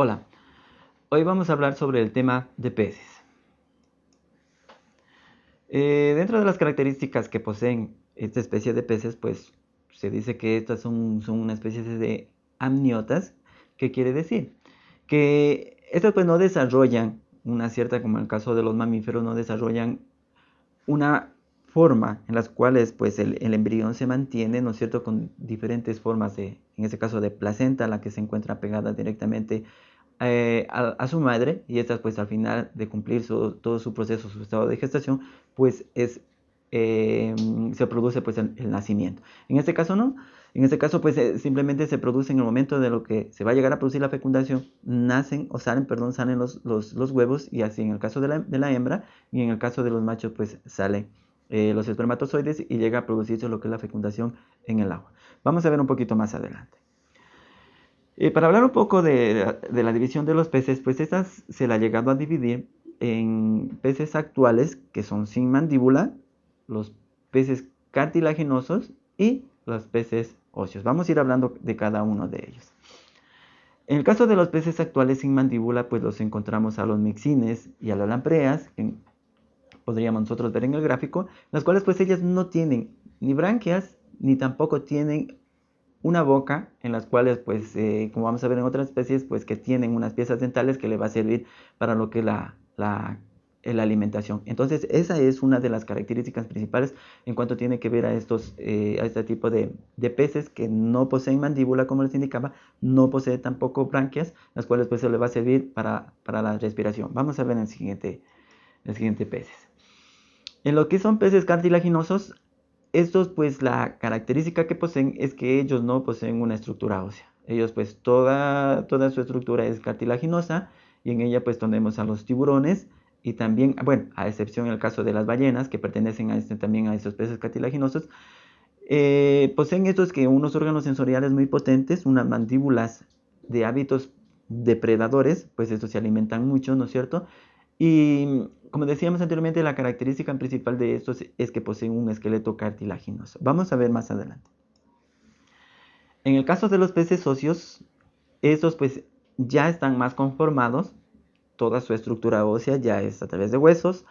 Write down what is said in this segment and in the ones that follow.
Hola, hoy vamos a hablar sobre el tema de peces. Eh, dentro de las características que poseen esta especie de peces, pues se dice que estas son, una especie de amniotas, ¿qué quiere decir? Que estas pues no desarrollan una cierta, como en el caso de los mamíferos, no desarrollan una forma en las cuales pues el, embrión se mantiene, ¿no es cierto?, con diferentes formas de, en este caso de placenta, la que se encuentra pegada directamente eh, a, su madre y esta pues al final de cumplir todo su proceso, su estado de gestación, pues es, eh, se produce pues el, nacimiento. En este caso no, en este caso pues eh, simplemente se produce en el momento de lo que se va a llegar a producir la fecundación, nacen o salen, perdón, salen los, los, huevos y así en el caso de la, de la, hembra y en el caso de los machos pues salen los espermatozoides y llega a producirse lo que es la fecundación en el agua. Vamos a ver un poquito más adelante. Eh, para hablar un poco de, la división de los peces, pues estas se la ha llegado a dividir en peces actuales, que son sin mandíbula, los peces cartilaginosos y los peces óseos. Vamos a ir hablando de cada uno de ellos. En el caso de los peces actuales sin mandíbula, pues los encontramos a los mixines y a las lampreas, que podríamos nosotros ver en el gráfico, las cuales pues ellas no tienen ni branquias, ni tampoco tienen una boca en las cuales, pues, eh, como vamos a ver en otras especies, pues que tienen unas piezas dentales que le va a servir para lo que es la, la, alimentación. Entonces, esa es una de las características principales en cuanto tiene que ver a, estos, eh, a este tipo de, peces que no poseen mandíbula, como les indicaba, no posee tampoco branquias, las cuales pues se le va a servir para, para la respiración. Vamos a ver en el siguiente, el siguiente peces. En lo que son peces cartilaginosos, estos pues la característica que poseen es que ellos no poseen una estructura ósea. Ellos pues toda, toda su estructura es cartilaginosa y en ella pues tenemos a los tiburones y también, bueno, a excepción en el caso de las ballenas que pertenecen este, también a estos peces cartilaginosos, eh, poseen estos que unos órganos sensoriales muy potentes, unas mandíbulas de hábitos depredadores, pues estos se alimentan mucho, ¿no es cierto? Y como decíamos anteriormente, la característica principal de estos es que poseen un esqueleto cartilaginoso. Vamos a ver más adelante. En el caso de los peces óseos, estos pues ya están más conformados, toda su estructura ósea ya es a través de huesos,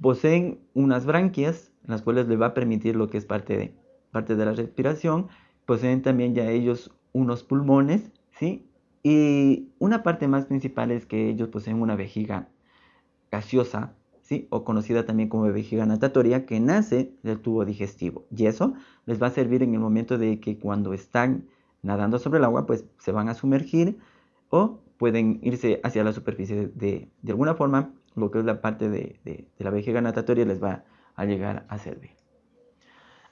poseen unas branquias, las cuales les va a permitir lo que es parte de, parte de la respiración, poseen también ya ellos unos pulmones, ¿sí? Y una parte más principal es que ellos poseen una vejiga gaseosa, ¿sí? o conocida también como vejiga natatoria, que nace del tubo digestivo. Y eso les va a servir en el momento de que cuando están nadando sobre el agua, pues se van a sumergir o pueden irse hacia la superficie de, de, alguna forma, lo que es la parte de, de, la vejiga natatoria les va a llegar a servir.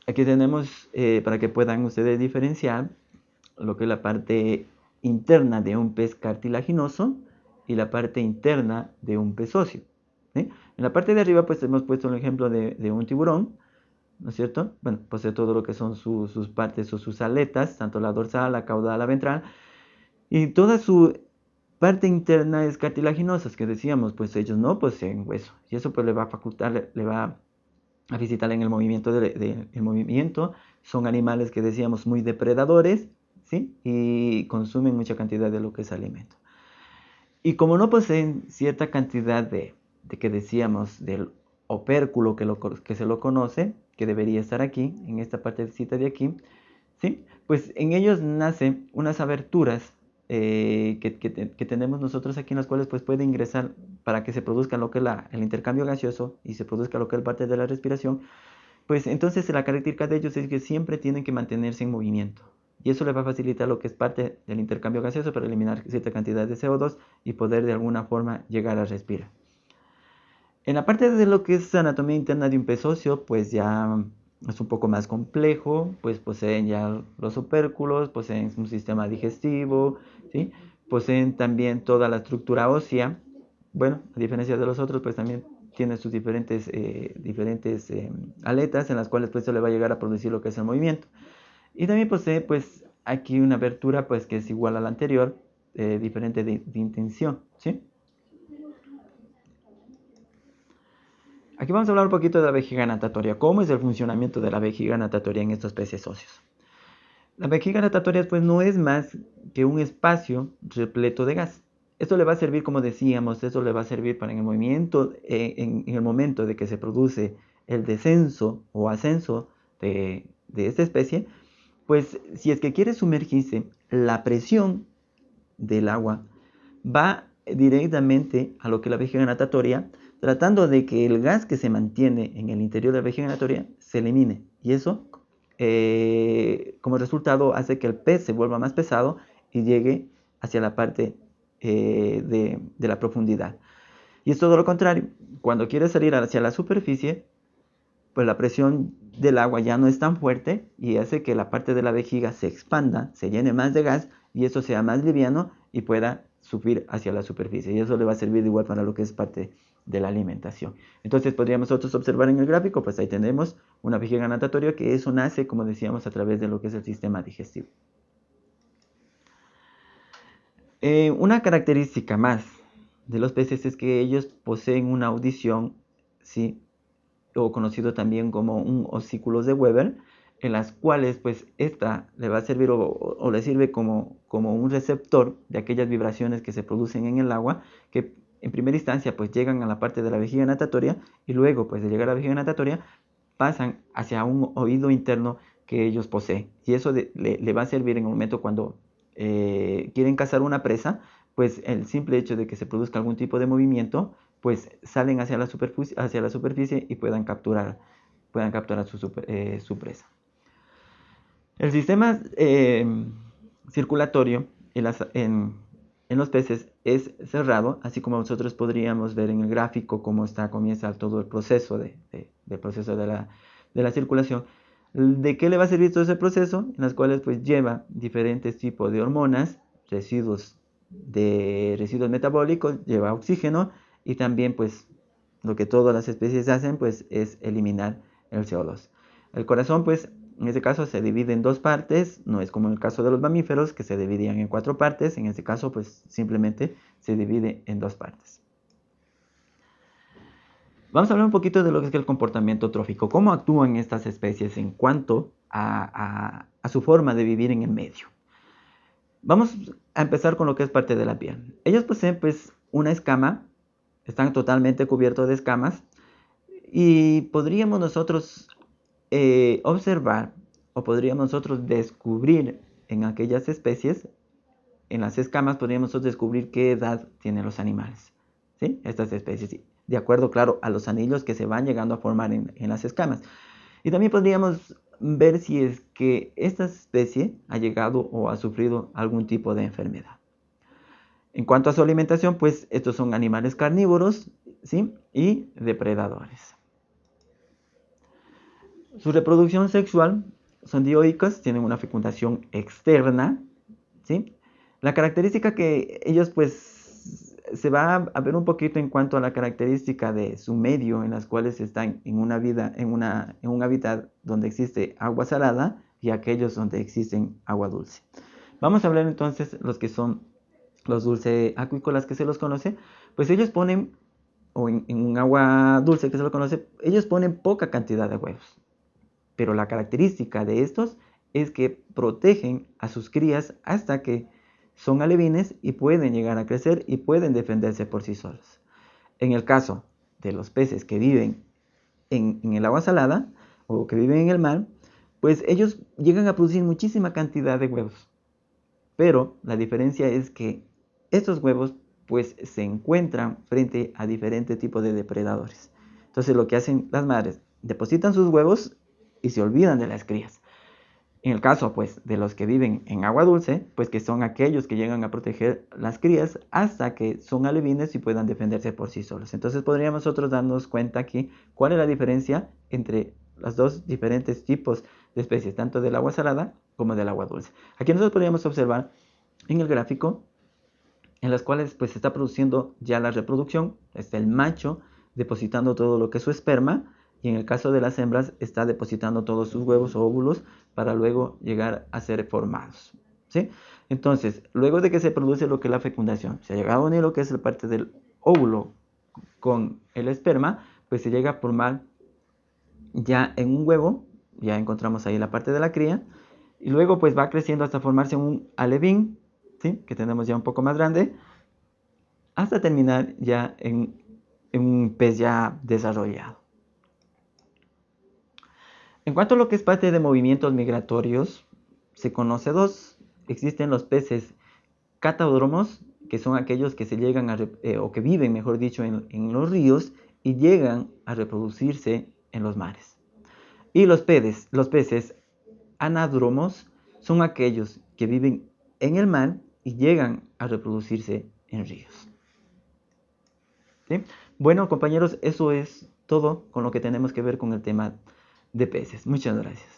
Aquí tenemos, eh, para que puedan ustedes diferenciar, lo que es la parte interna de un pez cartilaginoso y la parte interna de un pez óseo. En la parte de arriba pues hemos puesto un ejemplo de, un tiburón, ¿no es cierto? Bueno, posee todo lo que son sus partes o sus aletas, tanto la dorsal, la caudal, la ventral, y toda su parte interna es cartilaginosa, que decíamos, pues ellos no poseen hueso, y eso pues le va a facultar, le, va a visitar en el movimiento, de, movimiento, son animales que decíamos muy depredadores, ¿sí? Y consumen mucha cantidad de lo que es alimento. Y como no poseen cierta cantidad de, que decíamos del opérculo que, se lo conoce, que debería estar aquí, en esta partecita de aquí, ¿sí? pues en ellos nacen unas aberturas eh, que, tenemos nosotros aquí en las cuales pues puede ingresar para que se produzca lo que es el intercambio gaseoso y se produzca lo que es parte de la respiración, pues entonces la característica de ellos es que siempre tienen que mantenerse en movimiento y eso le va a facilitar lo que es parte del intercambio gaseoso para eliminar cierta cantidad de CO2 y poder de alguna forma llegar a respirar. En la parte de lo que es anatomía interna de un pez óseo, pues ya es un poco más complejo, pues poseen ya los opérculos, poseen un sistema digestivo, poseen también toda la estructura ósea. Bueno, a diferencia de los otros, pues también tiene sus diferentes, eh, diferentes eh, aletas en las cuales pues se le va a llegar a producir lo que es el movimiento. Y también posee pues aquí una abertura pues que es igual a la anterior, eh, diferente de, intención, ¿sí? Aquí vamos a hablar un poquito de la vejiga natatoria. ¿Cómo es el funcionamiento de la vejiga natatoria en estos peces óseos? La vejiga natatoria pues no es más que un espacio repleto de gas. esto le va a servir, como decíamos, esto le va a servir para en el movimiento, eh, en, el momento de que se produce el descenso o ascenso de, de esta especie, pues si es que quiere sumergirse, la presión del agua va directamente a lo que la vejiga natatoria, tratando de que el gas que se mantiene en el interior de la vejiga natatoria se elimine. Y eso, eh, como resultado, hace que el pez se vuelva más pesado y llegue hacia la parte eh, de, de la profundidad. Y es todo lo contrario. Cuando quiere salir hacia la superficie, pues la presión del agua ya no es tan fuerte y hace que la parte de la vejiga se expanda, se llene más de gas y eso sea más liviano y pueda subir hacia la superficie. Y eso le va a servir igual para lo que es parte de la alimentación. Entonces podríamos nosotros observar en el gráfico, pues ahí tenemos una vejiga natatoria que eso nace, como decíamos, a través de lo que es el sistema digestivo. Eh, una característica más de los peces es que ellos poseen una audición, ¿sí? o conocido también como un osículos de Weber, en las cuales pues esta le va a servir o, le sirve como, como un receptor de aquellas vibraciones que se producen en el agua que en primera instancia pues llegan a la parte de la vejiga natatoria y luego pues de llegar a la vejiga natatoria pasan hacia un oído interno que ellos poseen y eso le, va a servir en el momento cuando eh, quieren cazar una presa pues el simple hecho de que se produzca algún tipo de movimiento pues salen hacia la superficie, y puedan capturar, eh, su presa. El sistema eh, circulatorio en, los peces es cerrado, así como nosotros podríamos ver en el gráfico cómo está, comienza todo el proceso, de, proceso de la, circulación. ¿De qué le va a servir todo ese proceso? En las cuales pues lleva diferentes tipos de hormonas, residuos, de, residuos metabólicos, lleva oxígeno, y también pues lo que todas las especies hacen pues es eliminar el CO2. El corazón pues en este caso se divide en dos partes, no es como en el caso de los mamíferos que se dividían en cuatro partes, en este caso pues simplemente se divide en dos partes. Vamos a hablar un poquito de lo que es el comportamiento trófico, cómo actúan estas especies en cuanto a, a su forma de vivir en el medio. Vamos a empezar con lo que es parte de la piel. Ellos poseen pues una escama están totalmente cubiertos de escamas y podríamos nosotros eh, observar o podríamos nosotros descubrir en aquellas especies, en las escamas podríamos nosotros descubrir qué edad tienen los animales, ¿sí? Estas especies, de acuerdo, claro, a los anillos que se van llegando a formar en, en las escamas. Y también podríamos ver si es que esta especie ha llegado o ha sufrido algún tipo de enfermedad. En cuanto a su alimentación, pues estos son animales carnívoros ¿sí? y depredadores. Su reproducción sexual son dioicas, tienen una fecundación externa. ¿sí? La característica que ellos pues se va a ver un poquito en cuanto a la característica de su medio en las cuales están en una vida, en, una, en un hábitat donde existe agua salada y aquellos donde existen agua dulce. Vamos a hablar entonces los que son los dulces acuícolas que se los conoce, pues ellos ponen, o en, un agua dulce que se lo conoce, ellos ponen poca cantidad de huevos. Pero la característica de estos es que protegen a sus crías hasta que son alevines y pueden llegar a crecer y pueden defenderse por sí solos. En el caso de los peces que viven en, el agua salada o que viven en el mar, pues ellos llegan a producir muchísima cantidad de huevos. Pero la diferencia es que estos huevos pues se encuentran frente a diferentes tipos de depredadores. Entonces lo que hacen las madres, depositan sus huevos y se olvidan de las crías. En el caso pues de los que viven en agua dulce, pues que son aquellos que llegan a proteger las crías hasta que son alevines y puedan defenderse por sí solos. Entonces podríamos nosotros darnos cuenta aquí cuál es la diferencia entre los dos diferentes tipos de especies, tanto del agua salada como del agua dulce. Aquí nosotros podríamos observar en el gráfico en las cuales pues se está produciendo ya la reproducción, está el macho depositando todo lo que es su esperma y en el caso de las hembras está depositando todos sus huevos o óvulos para luego llegar a ser formados. ¿sí? Entonces, luego de que se produce lo que es la fecundación, se ha llegado a unir lo que es la parte del óvulo con el esperma, pues se llega a formar ya en un huevo, ya encontramos ahí la parte de la cría, y luego pues va creciendo hasta formarse un alevín, que tenemos ya un poco más grande. hasta terminar ya en, un pez ya desarrollado. En cuanto a lo que es parte de movimientos migratorios, se conoce dos. Existen los peces catadromos, que son aquellos que se llegan a, eh, o que viven, mejor dicho, en, los ríos y llegan a reproducirse en los mares. Y los peces, los peces anadromos son aquellos que viven en el mar y llegan a reproducirse en ríos. Bueno, compañeros, eso es todo con lo que tenemos que ver con el tema de peces. Muchas gracias.